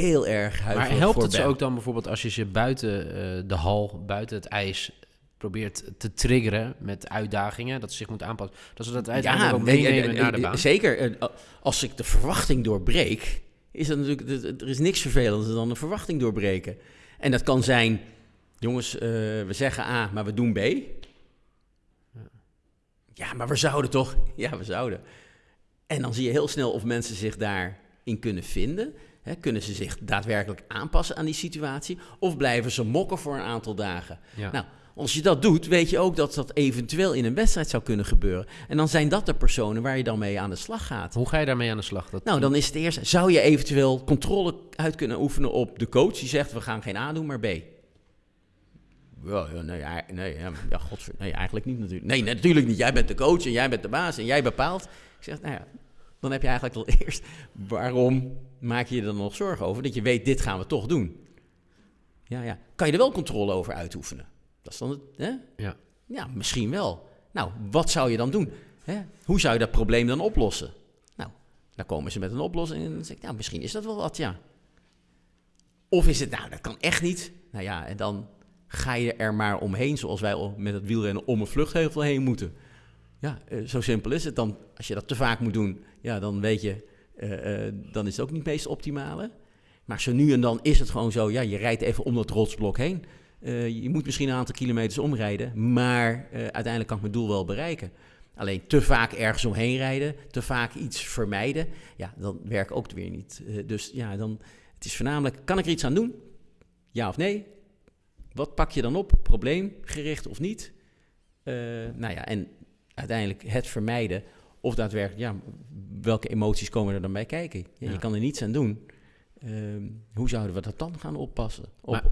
heel erg huiverig Maar helpt voor het ze ook dan bijvoorbeeld als je ze buiten eh, de hal, buiten het ijs probeert te triggeren met uitdagingen, dat ze zich moeten aanpassen, dat ze dat uiteindelijk ook nee, meenemen naar de baan? Zeker. Eh, Als ik de verwachting doorbreek, is dat natuurlijk. Er is niks vervelender dan een verwachting doorbreken. En dat kan zijn, jongens, eh, we zeggen A, maar we doen B. Ja, maar we zouden toch? Ja, we zouden. En dan zie je heel snel of mensen zich daarin kunnen vinden. Hè, kunnen ze zich daadwerkelijk aanpassen aan die situatie? Of blijven ze mokken voor een aantal dagen? Ja. Nou, als je dat doet, weet je ook dat dat eventueel in een wedstrijd zou kunnen gebeuren. En dan zijn dat de personen waar je dan mee aan de slag gaat. Hoe ga je daarmee aan de slag? Dat, Nou, dan is het eerst, zou je eventueel controle uit kunnen oefenen op de coach die zegt, we gaan geen A doen, maar B? Ja, nee, nee, ja, ja godver, nee, eigenlijk niet natuurlijk. Nee, natuurlijk niet. Jij bent de coach en jij bent de baas en jij bepaalt. Ik zeg, nou ja, dan heb je eigenlijk al eerst, waarom maak je je er dan nog zorgen over? Dat je weet, dit gaan we toch doen. Ja, ja. Kan je er wel controle over uitoefenen? Dat is dan het, hè? Ja. Ja, misschien wel. Nou, wat zou je dan doen? Hè? Hoe zou je dat probleem dan oplossen? Nou, dan komen ze met een oplossing en dan zeg ik, nou, misschien is dat wel wat, ja. Of is het, nou, dat kan echt niet. Nou ja, en dan ga je er maar omheen, zoals wij al met het wielrennen om een vluchtheuvel heen moeten. Ja, eh, zo simpel is het. Dan, als je dat te vaak moet doen, ja, dan weet je, eh, eh, dan is het ook niet het meest optimale. Maar zo nu en dan is het gewoon zo, ja, je rijdt even om dat rotsblok heen. Je moet misschien een aantal kilometers omrijden, maar uiteindelijk kan ik mijn doel wel bereiken. Alleen te vaak ergens omheen rijden, te vaak iets vermijden, ja, dan werkt ook weer niet. Dus ja, dan, het is voornamelijk, kan ik er iets aan doen? Ja of nee? Wat pak je dan op? Probleemgericht of niet? Nou ja, en uiteindelijk het vermijden of daadwerkelijk, ja, welke emoties komen er dan bij kijken? Ja, Ja. Je kan er niets aan doen. Ehm, hoe zouden we dat dan gaan oppassen? Op, Maar- op